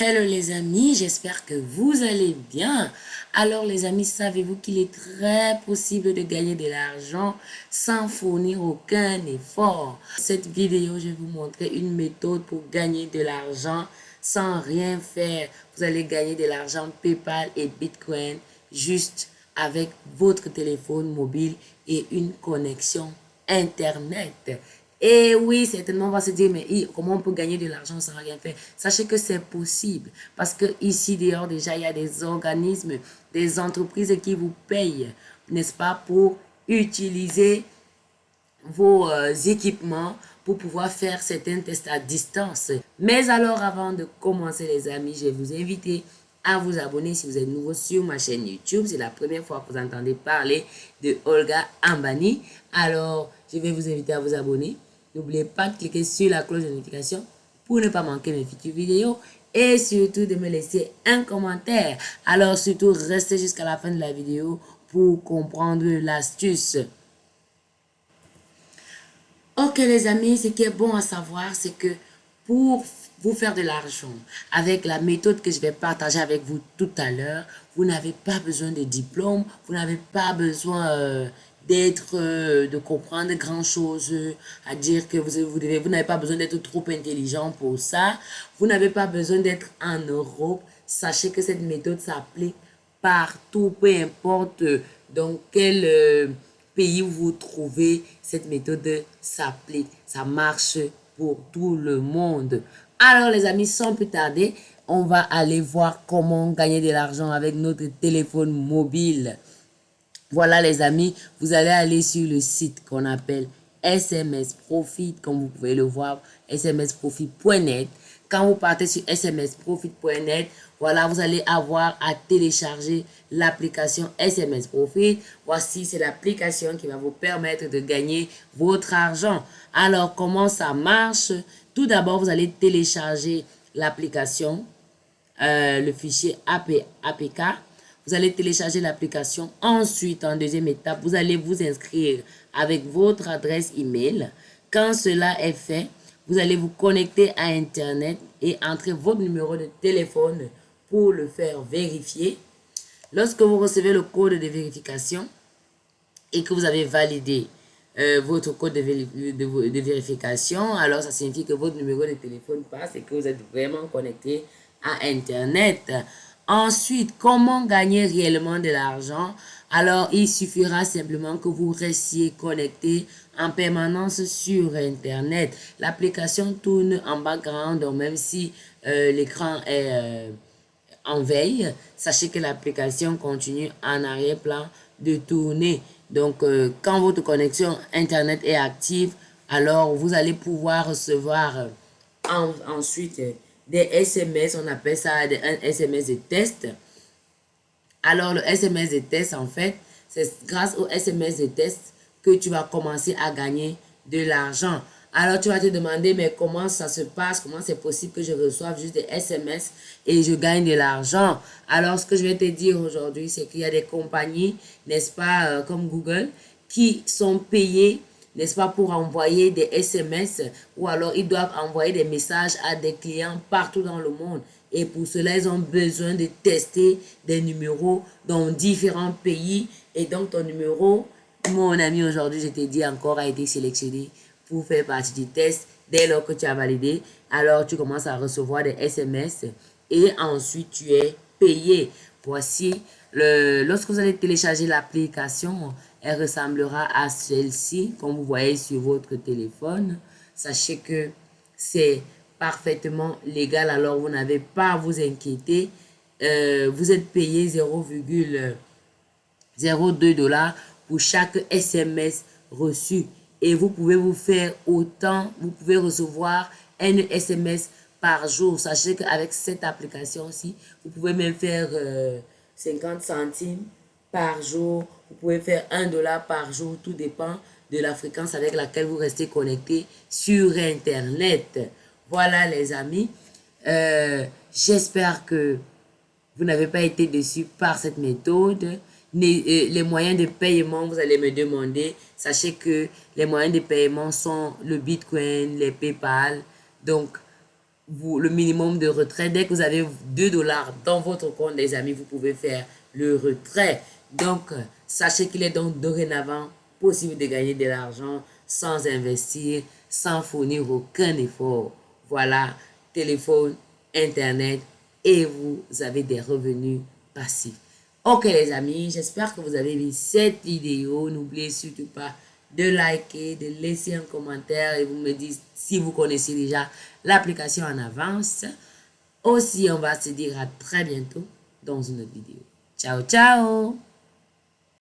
Hello les amis, j'espère que vous allez bien. Alors les amis, savez-vous qu'il est très possible de gagner de l'argent sans fournir aucun effort? Cette vidéo, je vais vous montrer une méthode pour gagner de l'argent sans rien faire. Vous allez gagner de l'argent PayPal et Bitcoin juste avec votre téléphone mobile et une connexion Internet. Et oui, certainement, on va se dire, mais comment on peut gagner de l'argent sans rien faire? Sachez que c'est possible. Parce que ici, dehors, déjà, il y a des organismes, des entreprises qui vous payent, n'est-ce pas, pour utiliser vos euh, équipements pour pouvoir faire certains tests à distance. Mais alors, avant de commencer, les amis, je vais vous inviter à vous abonner si vous êtes nouveau sur ma chaîne YouTube. C'est la première fois que vous entendez parler de Olga Ambani. Alors, je vais vous inviter à vous abonner N'oubliez pas de cliquer sur la cloche de notification pour ne pas manquer mes futures vidéos et surtout de me laisser un commentaire. Alors surtout, restez jusqu'à la fin de la vidéo pour comprendre l'astuce. Ok les amis, ce qui est bon à savoir, c'est que pour vous faire de l'argent avec la méthode que je vais partager avec vous tout à l'heure, vous n'avez pas besoin de diplôme, vous n'avez pas besoin euh, d'être, euh, de comprendre grand chose, à dire que vous, vous vous n'avez pas besoin d'être trop intelligent pour ça. Vous n'avez pas besoin d'être en Europe. Sachez que cette méthode s'applique partout, peu importe dans quel euh, pays vous trouvez, cette méthode s'applique. Ça marche pour tout le monde. Alors les amis, sans plus tarder, on va aller voir comment gagner de l'argent avec notre téléphone mobile. Voilà les amis, vous allez aller sur le site qu'on appelle SMS Profit, comme vous pouvez le voir, smsprofit.net. Quand vous partez sur smsprofit.net, voilà, vous allez avoir à télécharger l'application SMS Profit. Voici, c'est l'application qui va vous permettre de gagner votre argent. Alors, comment ça marche? Tout d'abord, vous allez télécharger l'application, euh, le fichier APK. Vous allez télécharger l'application. Ensuite, en deuxième étape, vous allez vous inscrire avec votre adresse email. Quand cela est fait, vous allez vous connecter à Internet et entrer votre numéro de téléphone pour le faire vérifier. Lorsque vous recevez le code de vérification et que vous avez validé euh, votre code de, de, vérification, alors ça signifie que votre numéro de téléphone passe et que vous êtes vraiment connecté à Internet. Ensuite, comment gagner réellement de l'argent? Alors, il suffira simplement que vous restiez connecté en permanence sur Internet. L'application tourne en background, donc même si euh, l'écran est euh, en veille, sachez que l'application continue en arrière-plan de tourner. Donc, euh, quand votre connexion Internet est active, alors vous allez pouvoir recevoir ensuite des SMS, on appelle ça un SMS de test. Alors, le SMS de test, en fait, c'est grâce au SMS de test que tu vas commencer à gagner de l'argent. Alors, tu vas te demander, mais comment ça se passe? Comment c'est possible que je reçoive juste des SMS et je gagne de l'argent? Alors, ce que je vais te dire aujourd'hui, c'est qu'il y a des compagnies, n'est-ce pas, euh, comme Google, qui sont payées n'est-ce pas, pour envoyer des SMS ou alors ils doivent envoyer des messages à des clients partout dans le monde. Et pour cela, ils ont besoin de tester des numéros dans différents pays. Et donc, ton numéro, mon ami, aujourd'hui, je t'ai dit encore, a été sélectionné pour faire partie du test. Dès lors que tu as validé, alors tu commences à recevoir des SMS et ensuite tu es payé. Voici, le, lorsque vous allez télécharger l'application, elle ressemblera à celle-ci, comme vous voyez sur votre téléphone. Sachez que c'est parfaitement légal, alors vous n'avez pas à vous inquiéter. Euh, vous êtes payé 0,02 dollars pour chaque SMS reçu. Et vous pouvez vous faire autant, vous pouvez recevoir un SMS par jour. Sachez qu'avec cette application-ci, vous pouvez même faire 50 euh, centimes par jour. Vous pouvez faire 1 dollar par jour. Tout dépend de la fréquence avec laquelle vous restez connecté sur Internet. Voilà les amis. Euh, j'espère que vous n'avez pas été déçus par cette méthode. Les, euh, les, moyens de paiement, vous allez me demander. Sachez que les moyens de paiement sont le Bitcoin, les PayPal. Donc, vous, le minimum de retrait. Dès que vous avez 2 dollars dans votre compte, les amis, vous pouvez faire le retrait. Donc, sachez qu'il est donc dorénavant possible de gagner de l'argent sans investir, sans fournir aucun effort. Voilà, téléphone, Internet et vous avez des revenus passifs. Ok les amis, j'espère que vous avez vu cette vidéo. N'oubliez surtout pas de liker, de laisser un commentaire et vous me dites si vous connaissez déjà l'application en avance. Aussi, on va se dire à très bientôt dans une autre vidéo. Ciao, ciao